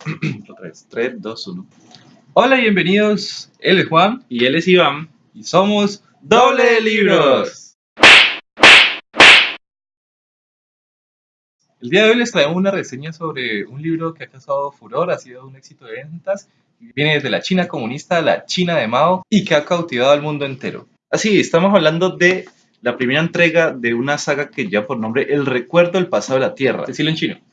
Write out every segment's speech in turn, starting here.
Otra vez, 3, 2, 1. Hola y bienvenidos, él es Juan y él es Iván y somos Doble de Libros. El día de hoy les traemos una reseña sobre un libro que ha causado furor, ha sido un éxito de ventas, viene desde la China comunista, la China de Mao y que ha cautivado al mundo entero. Así, estamos hablando de la primera entrega de una saga que lleva por nombre El recuerdo del pasado de la Tierra. Decirlo en chino.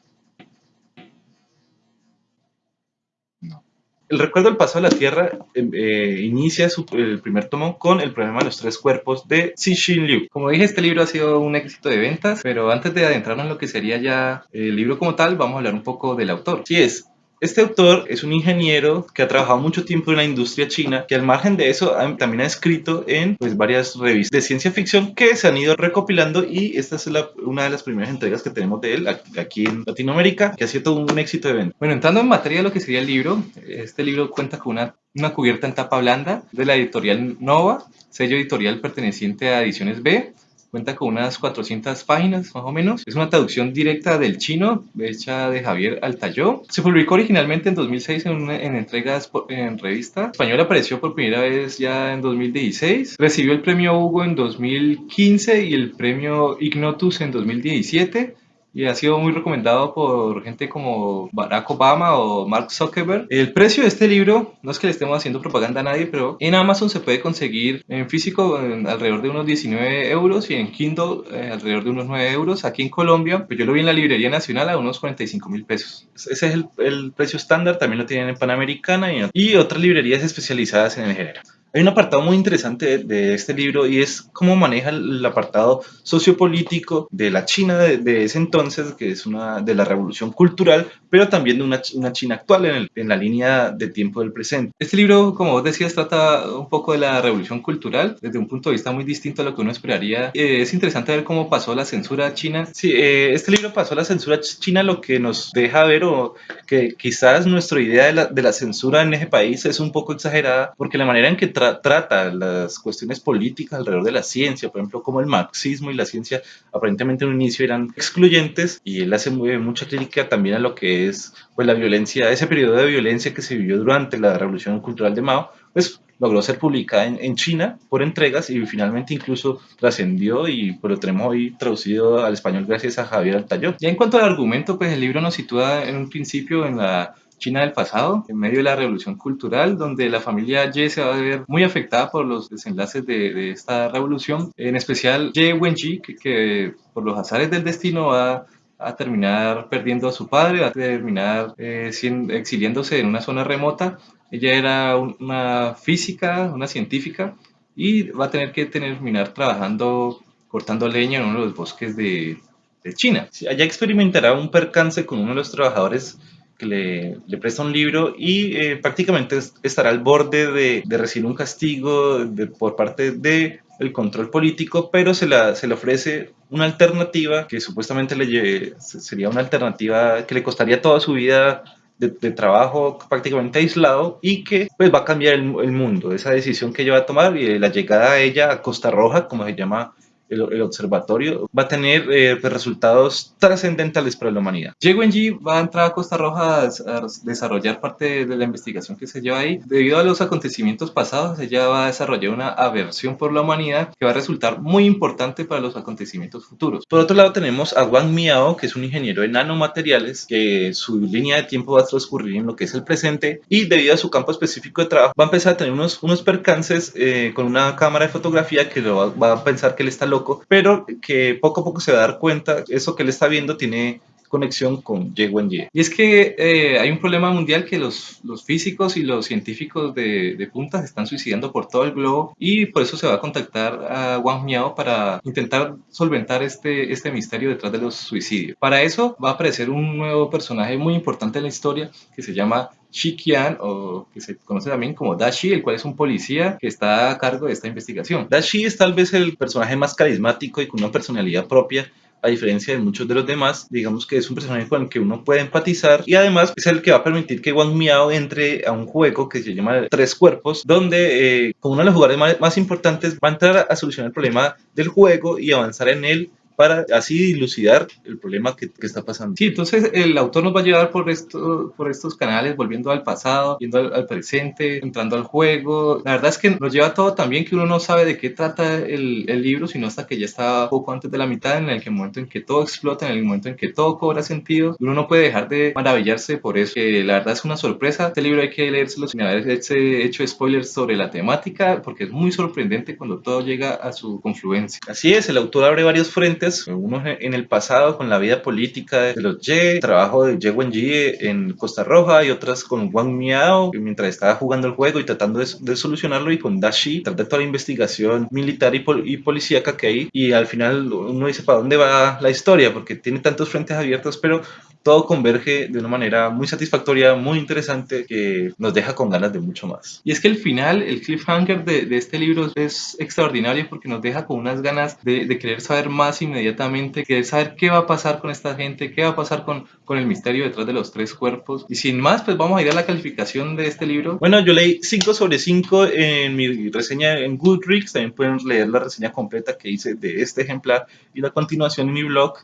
El recuerdo del paso de la Tierra em, eh, inicia su, el primer tomo con el problema de los tres cuerpos de Cixin Liu. Como dije, este libro ha sido un éxito de ventas, pero antes de adentrarnos en lo que sería ya el libro como tal, vamos a hablar un poco del autor. Sí es, este autor es un ingeniero que ha trabajado mucho tiempo en la industria china, que al margen de eso también ha escrito en pues, varias revistas de ciencia ficción que se han ido recopilando y esta es una de las primeras entregas que tenemos de él aquí en Latinoamérica, que ha sido todo un éxito de venta. Bueno, entrando en materia de lo que sería el libro, este libro cuenta con una, una cubierta en tapa blanda de la editorial Nova, sello editorial perteneciente a Ediciones B, Cuenta con unas 400 páginas más o menos. Es una traducción directa del chino hecha de Javier Altayó. Se publicó originalmente en 2006 en, en entregas en revista. español apareció por primera vez ya en 2016. Recibió el premio Hugo en 2015 y el premio Ignotus en 2017 y ha sido muy recomendado por gente como Barack Obama o Mark Zuckerberg. El precio de este libro, no es que le estemos haciendo propaganda a nadie, pero en Amazon se puede conseguir en físico alrededor de unos 19 euros y en Kindle eh, alrededor de unos 9 euros. Aquí en Colombia, pues yo lo vi en la Librería Nacional a unos 45 mil pesos. Ese es el, precio estándar, también lo tienen en Panamericana y, y otras librerías especializadas en el género. Hay un apartado muy interesante de, este libro y es cómo maneja el apartado sociopolítico de la China de, ese entonces, que es una de la revolución cultural, pero también de una, una China actual en, en, la línea de tiempo del presente. Este libro, como vos decías, trata un poco de la revolución cultural desde un punto de vista muy distinto a lo que uno esperaría. Eh, es interesante ver cómo pasó la censura china. Sí, eh, este libro pasó la censura china, lo que nos deja ver o que quizás nuestra idea de la, de la censura en ese país es un poco exagerada, porque la manera en que trata las cuestiones políticas alrededor de la ciencia, por ejemplo, como el marxismo y la ciencia aparentemente en un inicio eran excluyentes, y él hace mucha crítica también a lo que es pues, la violencia, ese periodo de violencia que se vivió durante la Revolución Cultural de Mao, pues logró ser publicada en, China por entregas y finalmente incluso trascendió y pues lo tenemos hoy traducido al español gracias a Javier Altayó. Ya en cuanto al argumento, pues el libro nos sitúa en un principio en la China del pasado, en medio de la revolución cultural, donde la familia Ye se va a ver muy afectada por los desenlaces de, esta revolución, en especial Ye Wenji, que, por los azares del destino va a terminar perdiendo a su padre, va a terminar eh, exiliándose en una zona remota. Ella era una física, una científica, y va a tener que terminar trabajando cortando leña en uno de los bosques de, de China. Allá experimentará un percance con uno de los trabajadores que le, presta un libro y eh, prácticamente estará al borde de, de recibir un castigo de, por parte de el control político, pero se, la, le ofrece una alternativa que supuestamente le sería una alternativa que le costaría toda su vida de, trabajo prácticamente aislado y que pues va a cambiar el, el, mundo, esa decisión que ella va a tomar y la llegada a ella a Costa Roja, como se llama el, observatorio va a tener eh, pues, resultados trascendentales para la humanidad. Wenji va a entrar a Costa Roja a, desarrollar parte de la investigación que se lleva ahí. Debido a los acontecimientos pasados, ella va a desarrollar una aversión por la humanidad que va a resultar muy importante para los acontecimientos futuros. Por otro lado tenemos a Wang Miao, que es un ingeniero de nanomateriales, que su línea de tiempo va a transcurrir en lo que es el presente y debido a su campo específico de trabajo va a empezar a tener unos, unos percances eh, con una cámara de fotografía que lo va, va a pensar que él está loco pero que poco a poco se va a dar cuenta, eso que él está viendo tiene conexión con Ye Wenji. Y es que eh, hay un problema mundial que los, los físicos y los científicos de, de, punta se están suicidando por todo el globo y por eso se va a contactar a Wang Miao para intentar solventar este, este misterio detrás de los suicidios. Para eso va a aparecer un nuevo personaje muy importante en la historia que se llama Qian, o que se conoce también como Dashi, el cual es un policía que está a cargo de esta investigación. Dashi es tal vez el personaje más carismático y con una personalidad propia a diferencia de muchos de los demás, digamos que es un personaje con el que uno puede empatizar y además es el que va a permitir que Wang Miao entre a un juego que se llama Tres Cuerpos, donde eh, como uno de los jugadores más, más, importantes va a entrar a solucionar el problema del juego y avanzar en él para así dilucidar el problema que, que, está pasando. Sí, entonces el autor nos va a llevar por, esto, por estos canales, volviendo al pasado, yendo al, presente, entrando al juego. La verdad es que nos lleva todo también que uno no sabe de qué trata el, el libro, sino hasta que ya está poco antes de la mitad, en el que momento en que todo explota, en el momento en que todo cobra sentido, uno no puede dejar de maravillarse por eso, que la verdad es una sorpresa. Este libro hay que leérselo sin haber hecho spoilers sobre la temática, porque es muy sorprendente cuando todo llega a su confluencia. Así es, el autor abre varios frentes, unos en el pasado con la vida política de los Ye, trabajo de Ye Wenji en Costa Roja y otras con Wang Miao mientras estaba jugando el juego y tratando de, solucionarlo y con Dashi, tras de toda la investigación militar y, y policíaca que hay y al final uno dice para dónde va la historia porque tiene tantos frentes abiertos pero todo converge de una manera muy satisfactoria, muy interesante, que nos deja con ganas de mucho más. Y es que el final, el cliffhanger de, de este libro es extraordinario porque nos deja con unas ganas de, de, querer saber más inmediatamente, querer saber qué va a pasar con esta gente, qué va a pasar con, con el misterio detrás de los tres cuerpos. Y sin más, pues vamos a ir a la calificación de este libro. Bueno, yo leí 5 sobre 5 en mi reseña en Goodreads, también pueden leer la reseña completa que hice de este ejemplar y la continuación en mi blog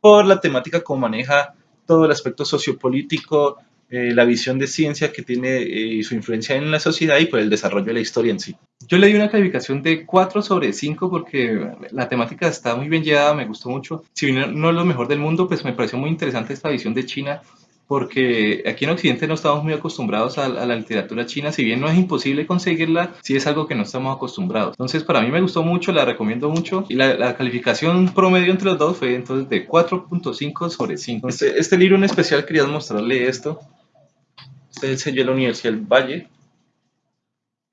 por la temática como maneja todo el aspecto sociopolítico, eh, la visión de ciencia que tiene y eh, su influencia en la sociedad y por el desarrollo de la historia en sí. Yo le di una calificación de 4 sobre 5 porque la temática está muy bien llevada, me gustó mucho. Si bien no es lo mejor del mundo, pues me pareció muy interesante esta visión de China porque aquí en Occidente no estamos muy acostumbrados a, la literatura china, si bien no es imposible conseguirla, sí es algo que no estamos acostumbrados. Entonces para mí me gustó mucho, la recomiendo mucho y la, calificación promedio entre los dos fue entonces de 4.5 sobre 5. Este, este, libro en especial quería mostrarle esto. Este es el sello de la Universidad del Valle.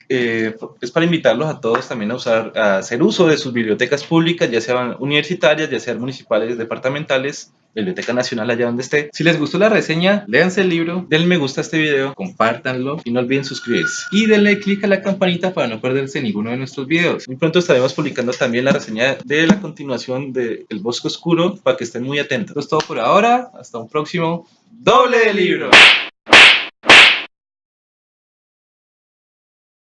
Eh, es para invitarlos a todos también a usar, a hacer uso de sus bibliotecas públicas, ya sean universitarias, ya sean municipales, departamentales, Biblioteca Nacional allá donde esté. Si les gustó la reseña, léanse el libro, denle me gusta a este video, compártanlo y no olviden suscribirse. Y denle click a la campanita para no perderse ninguno de nuestros videos. Muy pronto estaremos publicando también la reseña de la continuación de El Bosque Oscuro para que estén muy atentos. Esto es todo por ahora, hasta un próximo doble de libro.